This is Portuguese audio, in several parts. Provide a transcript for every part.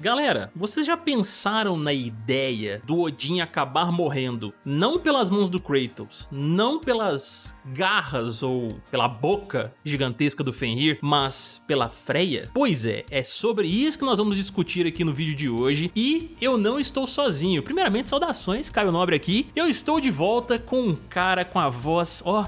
Galera, vocês já pensaram na ideia do Odin acabar morrendo não pelas mãos do Kratos, não pelas garras ou pela boca gigantesca do Fenrir, mas pela Freya? Pois é, é sobre isso que nós vamos discutir aqui no vídeo de hoje e eu não estou sozinho. Primeiramente, saudações, Caio Nobre aqui. Eu estou de volta com um cara com a voz, ó,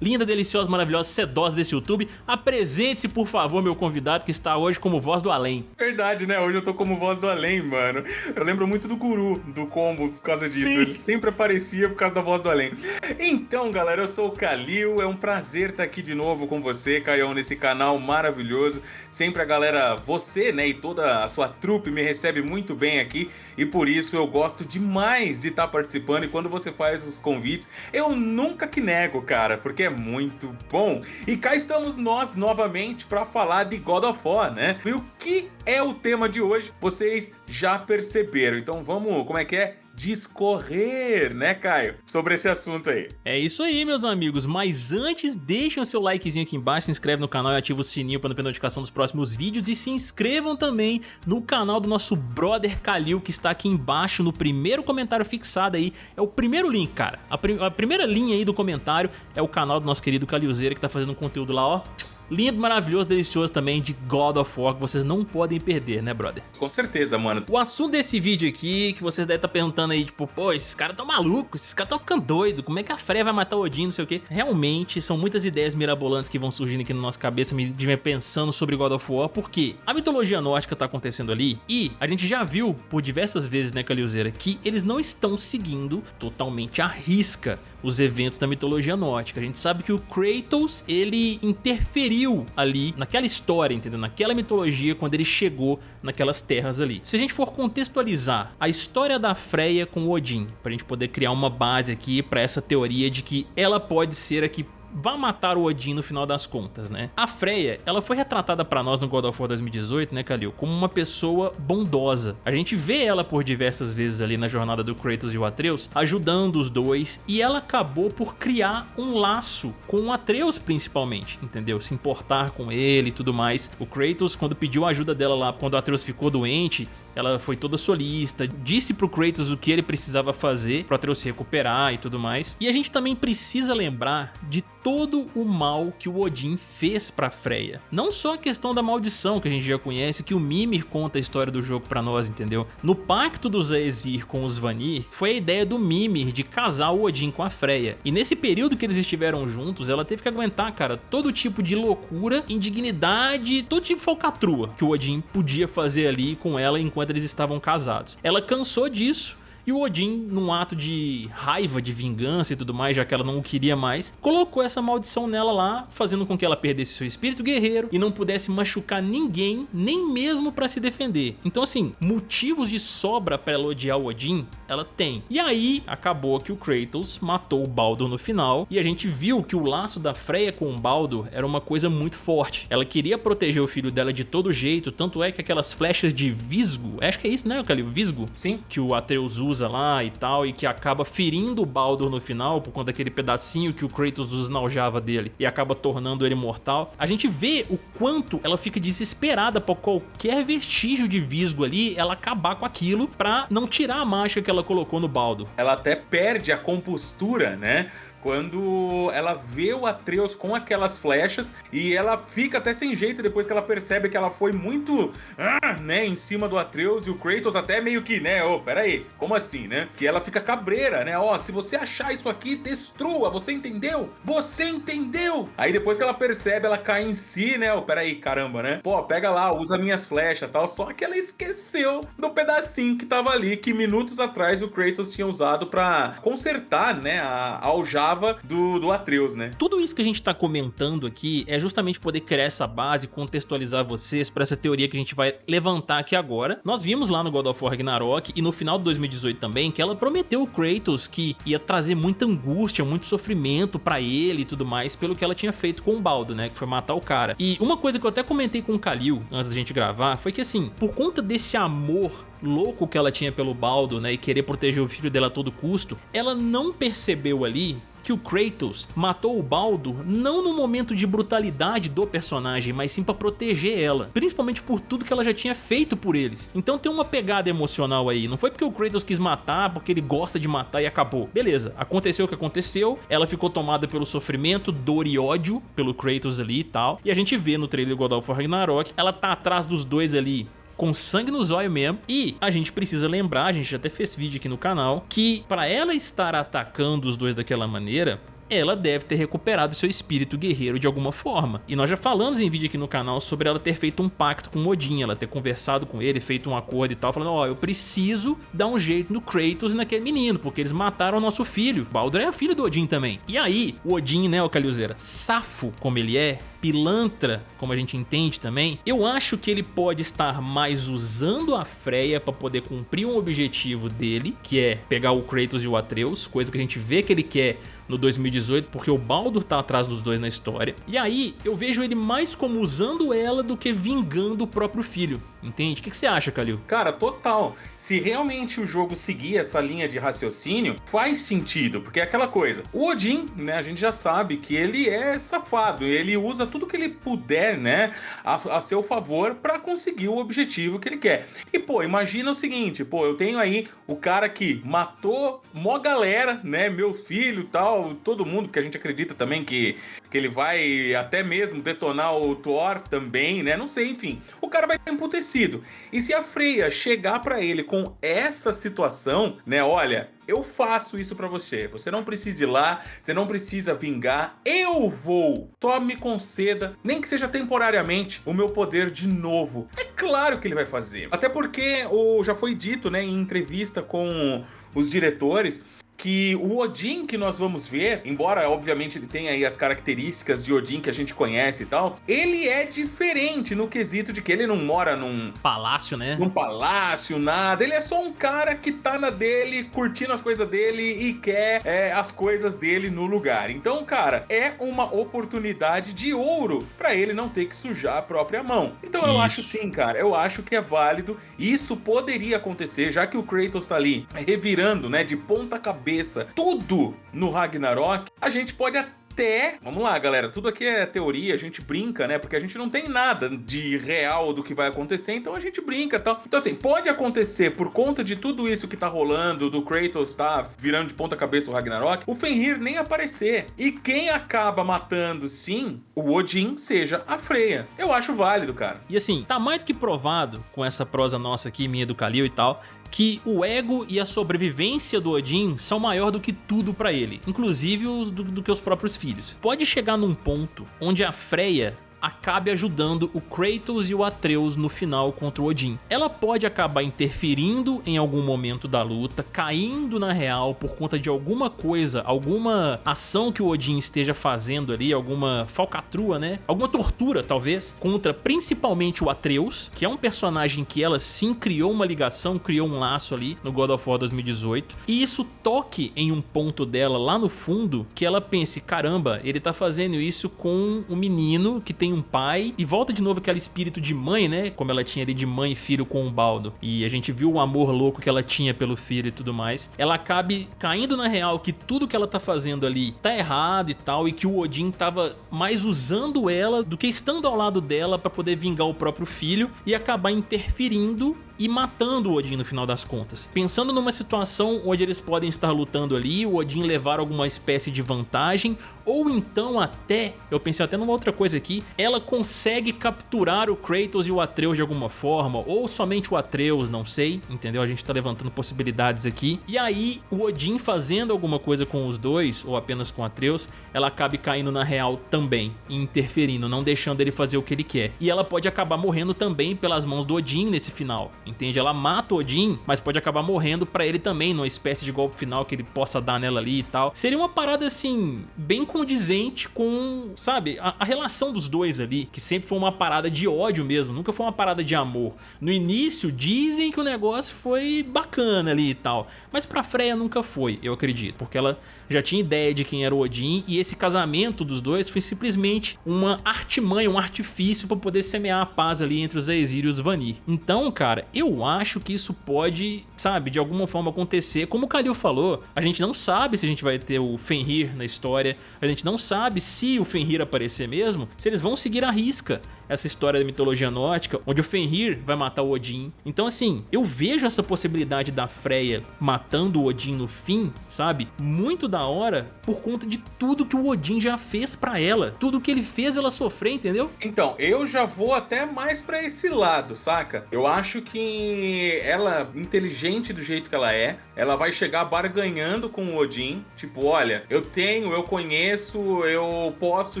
linda, deliciosa, maravilhosa, sedosa desse YouTube. Apresente-se, por favor, meu convidado que está hoje como voz do além. Verdade, né? Hoje eu tô como voz do além, mano. Eu lembro muito do Guru, do combo, por causa disso. Sim. Ele sempre aparecia por causa da voz do além. Então, galera, eu sou o Kalil. É um prazer estar aqui de novo com você, Caião, nesse canal maravilhoso. Sempre a galera, você, né, e toda a sua trupe me recebe muito bem aqui. E por isso eu gosto demais de estar participando. E quando você faz os convites, eu nunca que nego, cara, porque é muito bom. E cá estamos nós novamente para falar de God of War, né? E o que é o tema de hoje? Vocês já perceberam. Então vamos, como é que é? Discorrer, né, Caio? Sobre esse assunto aí. É isso aí, meus amigos. Mas antes, deixem o seu likezinho aqui embaixo, se inscreve no canal e ativa o sininho para não perder notificação dos próximos vídeos. E se inscrevam também no canal do nosso brother Kalil, que está aqui embaixo no primeiro comentário fixado aí. É o primeiro link, cara. A, prim a primeira linha aí do comentário é o canal do nosso querido Kalilzeira, que tá fazendo um conteúdo lá, ó lindo, maravilhoso, delicioso também de God of War, que vocês não podem perder, né, brother? Com certeza, mano. O assunto desse vídeo aqui, que vocês devem estar tá perguntando aí, tipo, pô, esses caras tão malucos, esses caras tão ficando doidos, como é que a Freya vai matar o Odin, não sei o quê. Realmente, são muitas ideias mirabolantes que vão surgindo aqui na nossa cabeça, me pensando sobre God of War, porque a mitologia nórdica tá acontecendo ali, e a gente já viu por diversas vezes, né, Calilzeira, que eles não estão seguindo totalmente à risca os eventos da mitologia nórdica. A gente sabe que o Kratos, ele interferiu ali naquela história, entendeu? Naquela mitologia quando ele chegou naquelas terras ali. Se a gente for contextualizar a história da Freya com Odin, pra gente poder criar uma base aqui pra essa teoria de que ela pode ser aqui vá matar o Odin no final das contas, né? A Freya, ela foi retratada pra nós no God of War 2018, né, Kalil? Como uma pessoa bondosa. A gente vê ela por diversas vezes ali na jornada do Kratos e o Atreus, ajudando os dois, e ela acabou por criar um laço com o Atreus principalmente, entendeu? Se importar com ele e tudo mais. O Kratos, quando pediu ajuda dela lá, quando o Atreus ficou doente, ela foi toda solista, disse pro Kratos o que ele precisava fazer pro Atreus se recuperar e tudo mais. E a gente também precisa lembrar de todo o mal que o Odin fez pra Freya. Não só a questão da maldição que a gente já conhece, que o Mimir conta a história do jogo pra nós, entendeu? No pacto dos Aesir com os Vanir, foi a ideia do Mimir de casar o Odin com a Freya. E nesse período que eles estiveram juntos, ela teve que aguentar, cara, todo tipo de loucura, indignidade, todo tipo de falcatrua que o Odin podia fazer ali com ela enquanto enquanto eles estavam casados. Ela cansou disso e o Odin, num ato de raiva, de vingança e tudo mais, já que ela não o queria mais, colocou essa maldição nela lá, fazendo com que ela perdesse seu espírito guerreiro e não pudesse machucar ninguém, nem mesmo pra se defender. Então assim, motivos de sobra pra ela odiar o Odin, ela tem. E aí, acabou que o Kratos matou o Baldur no final, e a gente viu que o laço da Freya com o Baldur era uma coisa muito forte. Ela queria proteger o filho dela de todo jeito, tanto é que aquelas flechas de Visgo, acho que é isso, né, Calil? Visgo? Sim. Que o Atreus usa lá e tal, e que acaba ferindo o Baldur no final, por conta daquele pedacinho que o Kratos esnaujava dele, e acaba tornando ele mortal. A gente vê o quanto ela fica desesperada por qualquer vestígio de Visgo ali, ela acabar com aquilo pra não tirar a marcha que ela colocou no Baldur. Ela até perde a compostura, né? Quando ela vê o Atreus com aquelas flechas e ela fica até sem jeito depois que ela percebe que ela foi muito, ah, né, em cima do Atreus e o Kratos até meio que, né, ô, oh, pera aí, como assim, né? Que ela fica cabreira, né, ó, oh, se você achar isso aqui, destrua, você entendeu? Você entendeu? Aí depois que ela percebe, ela cai em si, né, ô, oh, pera aí, caramba, né? Pô, pega lá, usa minhas flechas tal, só que ela esqueceu do pedacinho que tava ali, que minutos atrás o Kratos tinha usado pra consertar, né, a aljava do, do Atreus, né? Tudo isso que a gente tá comentando aqui é justamente poder criar essa base, contextualizar vocês para essa teoria que a gente vai levantar aqui agora. Nós vimos lá no God of War Ragnarok e no final de 2018 também que ela prometeu o Kratos que ia trazer muita angústia, muito sofrimento para ele e tudo mais pelo que ela tinha feito com o Baldo, né? Que foi matar o cara. E uma coisa que eu até comentei com o Kalil antes da gente gravar foi que assim, por conta desse amor louco que ela tinha pelo Baldo, né, e querer proteger o filho dela a todo custo, ela não percebeu ali que o Kratos matou o Baldo não no momento de brutalidade do personagem, mas sim pra proteger ela, principalmente por tudo que ela já tinha feito por eles. Então tem uma pegada emocional aí, não foi porque o Kratos quis matar, porque ele gosta de matar e acabou. Beleza, aconteceu o que aconteceu, ela ficou tomada pelo sofrimento, dor e ódio pelo Kratos ali e tal, e a gente vê no trailer God of War Ragnarok, ela tá atrás dos dois ali com sangue nos olhos mesmo. E a gente precisa lembrar, a gente já até fez vídeo aqui no canal, que para ela estar atacando os dois daquela maneira, ela deve ter recuperado seu espírito guerreiro de alguma forma. E nós já falamos em vídeo aqui no canal sobre ela ter feito um pacto com Odin, ela ter conversado com ele, feito um acordo e tal, falando, ó, oh, eu preciso dar um jeito no Kratos e naquele menino, porque eles mataram o nosso filho. Baldur é filho do Odin também. E aí, o Odin, né, o Calhuzeira, safo como ele é, pilantra, como a gente entende também, eu acho que ele pode estar mais usando a Freya para poder cumprir um objetivo dele, que é pegar o Kratos e o Atreus, coisa que a gente vê que ele quer no 2018, porque o Baldur tá atrás dos dois na história. E aí, eu vejo ele mais como usando ela do que vingando o próprio filho, entende? O que, que você acha, Kalil? Cara, total. Se realmente o jogo seguir essa linha de raciocínio, faz sentido, porque é aquela coisa. O Odin, né, a gente já sabe que ele é safado, ele usa tudo que ele puder, né, a, a seu favor para conseguir o objetivo que ele quer. E, pô, imagina o seguinte, pô, eu tenho aí o cara que matou mó galera, né, meu filho tal, todo mundo, que a gente acredita também que, que ele vai até mesmo detonar o Thor também, né? Não sei, enfim. O cara vai estar emputecido. E se a Freya chegar para ele com essa situação, né? Olha, eu faço isso para você. Você não precisa ir lá, você não precisa vingar. Eu vou. Só me conceda, nem que seja temporariamente, o meu poder de novo. É claro que ele vai fazer. Até porque o já foi dito, né, em entrevista com os diretores, que o Odin que nós vamos ver, embora obviamente ele tenha aí as características de Odin que a gente conhece e tal, ele é diferente no quesito de que ele não mora num palácio, né? Num palácio, nada. Ele é só um cara que tá na dele, curtindo as coisas dele e quer é, as coisas dele no lugar. Então, cara, é uma oportunidade de ouro para ele não ter que sujar a própria mão. Então eu Isso. acho sim, cara, eu acho que é válido. Isso poderia acontecer, já que o Kratos tá ali revirando, né, de ponta cabeça cabeça tudo no Ragnarok, a gente pode até até. Vamos lá, galera. Tudo aqui é teoria, a gente brinca, né? Porque a gente não tem nada de real do que vai acontecer, então a gente brinca e tal. Então, assim, pode acontecer por conta de tudo isso que tá rolando, do Kratos tá virando de ponta cabeça o Ragnarok, o Fenrir nem aparecer. E quem acaba matando, sim, o Odin, seja a Freya. Eu acho válido, cara. E assim, tá mais do que provado com essa prosa nossa aqui, minha do Kalil e tal, que o ego e a sobrevivência do Odin são maior do que tudo para ele, inclusive os do, do que os próprios filhos. Pode chegar num ponto onde a Freya acabe ajudando o Kratos e o Atreus no final contra o Odin. Ela pode acabar interferindo em algum momento da luta, caindo na real por conta de alguma coisa, alguma ação que o Odin esteja fazendo ali, alguma falcatrua, né? Alguma tortura, talvez, contra principalmente o Atreus, que é um personagem que ela sim criou uma ligação, criou um laço ali no God of War 2018, e isso toque em um ponto dela lá no fundo, que ela pense, caramba, ele tá fazendo isso com um menino que tem tem um pai e volta de novo aquele espírito de mãe, né? Como ela tinha ali de mãe e filho com o Baldo. E a gente viu o amor louco que ela tinha pelo filho e tudo mais. Ela acabe caindo na real que tudo que ela tá fazendo ali tá errado e tal e que o Odin tava mais usando ela do que estando ao lado dela para poder vingar o próprio filho e acabar interferindo e matando o Odin no final das contas. Pensando numa situação onde eles podem estar lutando ali, o Odin levar alguma espécie de vantagem, ou então até, eu pensei até numa outra coisa aqui, ela consegue capturar o Kratos e o Atreus de alguma forma, ou somente o Atreus, não sei, entendeu? A gente tá levantando possibilidades aqui. E aí, o Odin fazendo alguma coisa com os dois, ou apenas com Atreus, ela acabe caindo na real também, interferindo, não deixando ele fazer o que ele quer. E ela pode acabar morrendo também pelas mãos do Odin nesse final entende? Ela mata o Odin, mas pode acabar morrendo pra ele também, numa espécie de golpe final que ele possa dar nela ali e tal. Seria uma parada, assim, bem condizente com, sabe, a, a relação dos dois ali, que sempre foi uma parada de ódio mesmo, nunca foi uma parada de amor. No início dizem que o negócio foi bacana ali e tal, mas pra Freya nunca foi, eu acredito, porque ela já tinha ideia de quem era o Odin e esse casamento dos dois foi simplesmente uma artimanha, um artifício para poder semear a paz ali entre os Aesir e os Vanir. Então, cara, eu acho que isso pode, sabe, de alguma forma acontecer. Como o Kalil falou, a gente não sabe se a gente vai ter o Fenrir na história, a gente não sabe se o Fenrir aparecer mesmo, se eles vão seguir a risca essa história da mitologia nórdica, onde o Fenrir vai matar o Odin. Então assim, eu vejo essa possibilidade da Freya matando o Odin no fim, sabe? Muito da hora por conta de tudo que o Odin já fez pra ela. Tudo que ele fez ela sofrer, entendeu? Então, eu já vou até mais pra esse lado, saca? Eu acho que ela, inteligente do jeito que ela é, ela vai chegar barganhando com o Odin. Tipo, olha, eu tenho, eu conheço, eu posso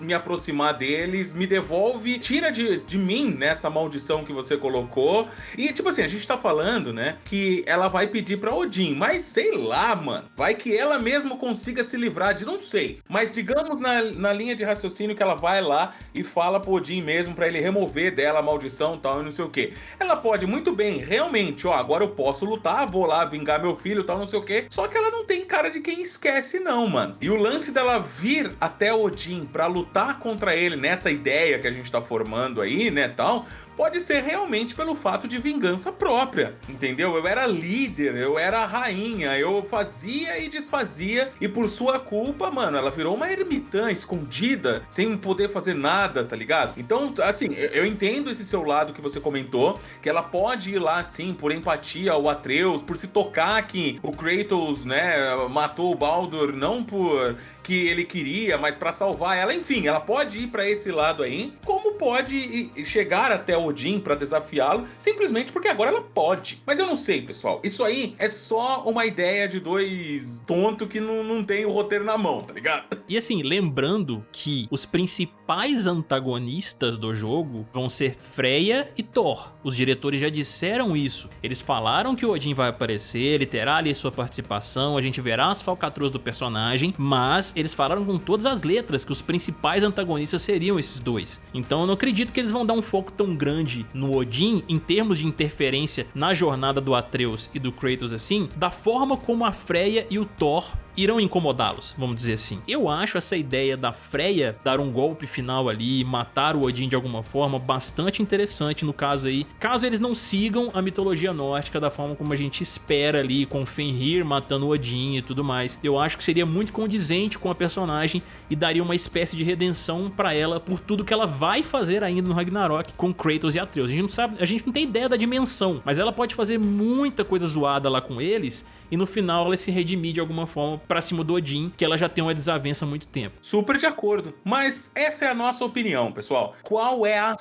me aproximar deles, me devolve, tira tira de, de mim nessa maldição que você colocou. E, tipo assim, a gente tá falando, né, que ela vai pedir pra Odin, mas sei lá, mano. Vai que ela mesmo consiga se livrar de, não sei. Mas digamos na, na linha de raciocínio que ela vai lá e fala pro Odin mesmo pra ele remover dela a maldição tal e não sei o que. Ela pode muito bem, realmente, ó, agora eu posso lutar, vou lá vingar meu filho tal, não sei o que. Só que ela não tem cara de quem esquece não, mano. E o lance dela vir até Odin pra lutar contra ele nessa ideia que a gente tá formando formando aí, né, tal, pode ser realmente pelo fato de vingança própria, entendeu? Eu era líder, eu era rainha, eu fazia e desfazia e por sua culpa, mano, ela virou uma ermitã escondida, sem poder fazer nada, tá ligado? Então, assim, eu entendo esse seu lado que você comentou, que ela pode ir lá, assim, por empatia ao Atreus, por se tocar que o Kratos, né, matou o Baldur não por que ele queria, mas para salvar ela, enfim, ela pode ir para esse lado aí, como pode chegar até Odin para desafiá-lo, simplesmente porque agora ela pode. Mas eu não sei, pessoal. Isso aí é só uma ideia de dois tontos que não, não tem o roteiro na mão, tá ligado? E assim, lembrando que os principais antagonistas do jogo vão ser Freya e Thor. Os diretores já disseram isso. Eles falaram que o Odin vai aparecer, ele terá ali sua participação, a gente verá as falcatruas do personagem, mas eles falaram com todas as letras que os principais antagonistas seriam esses dois. Então não acredito que eles vão dar um foco tão grande no Odin em termos de interferência na jornada do Atreus e do Kratos assim, da forma como a Freya e o Thor irão incomodá-los, vamos dizer assim. Eu acho essa ideia da Freya dar um golpe final ali, matar o Odin de alguma forma, bastante interessante no caso aí, caso eles não sigam a mitologia nórdica da forma como a gente espera ali, com Fenrir matando o Odin e tudo mais. Eu acho que seria muito condizente com a personagem e daria uma espécie de redenção pra ela por tudo que ela vai fazer ainda no Ragnarok com Kratos e Atreus. A gente não sabe, a gente não tem ideia da dimensão, mas ela pode fazer muita coisa zoada lá com eles e no final ela se redimir de alguma forma pra cima do Odin, que ela já tem uma desavença há muito tempo. Super de acordo. Mas essa é a nossa opinião, pessoal. Qual é a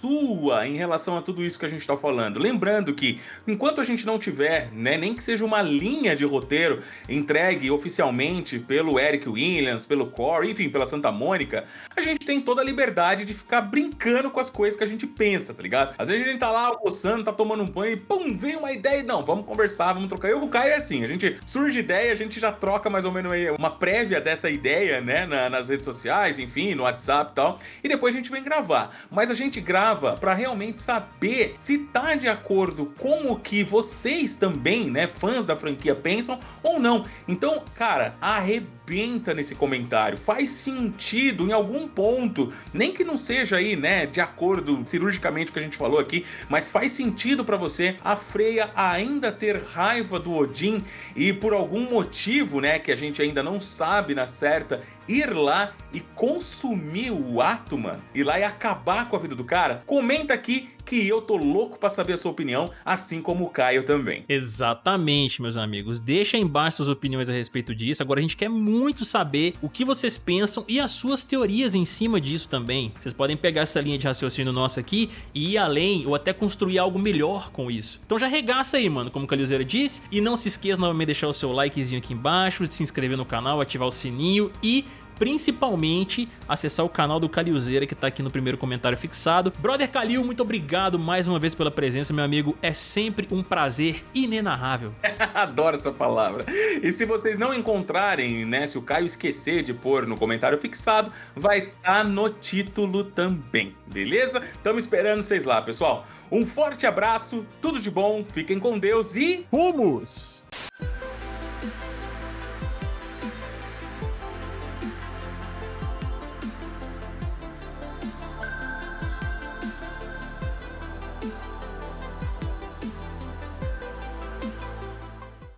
sua em relação a tudo isso que a gente está falando. Lembrando que, enquanto a gente não tiver, né, nem que seja uma linha de roteiro entregue oficialmente pelo Eric Williams, pelo Core, enfim, pela Santa Mônica, a gente tem toda a liberdade de ficar brincando com as coisas que a gente pensa, tá ligado? Às vezes a gente tá lá almoçando, tá tomando um banho e pum, vem uma ideia e não, vamos conversar, vamos trocar. Eu e o Caio é assim, a gente surge ideia, a gente já troca mais ou menos uma prévia dessa ideia, né, na, nas redes sociais, enfim, no WhatsApp e tal, e depois a gente vem gravar. Mas a gente grava grava para realmente saber se tá de acordo com o que vocês também, né, fãs da franquia pensam ou não. Então, cara, arrebenta nesse comentário. Faz sentido em algum ponto, nem que não seja aí, né, de acordo cirurgicamente com o que a gente falou aqui, mas faz sentido para você a Freya ainda ter raiva do Odin e por algum motivo, né, que a gente ainda não sabe na certa, ir lá e consumir o ato, mano, ir lá e acabar com a vida do cara? Comenta aqui que eu tô louco pra saber a sua opinião, assim como o Caio também. Exatamente, meus amigos. Deixa aí embaixo suas opiniões a respeito disso. Agora a gente quer muito saber o que vocês pensam e as suas teorias em cima disso também. Vocês podem pegar essa linha de raciocínio nossa aqui e ir além ou até construir algo melhor com isso. Então já regaça aí, mano, como o Calilzeira disse. E não se esqueça novamente de deixar o seu likezinho aqui embaixo, de se inscrever no canal, ativar o sininho e principalmente acessar o canal do Calilzeira que tá aqui no primeiro comentário fixado. Brother Calil, muito obrigado mais uma vez pela presença, meu amigo. É sempre um prazer inenarrável. Adoro essa palavra. E se vocês não encontrarem, né, se o Caio esquecer de pôr no comentário fixado, vai estar tá no título também, beleza? Estamos esperando vocês lá, pessoal. Um forte abraço, tudo de bom, fiquem com Deus e... Rumos!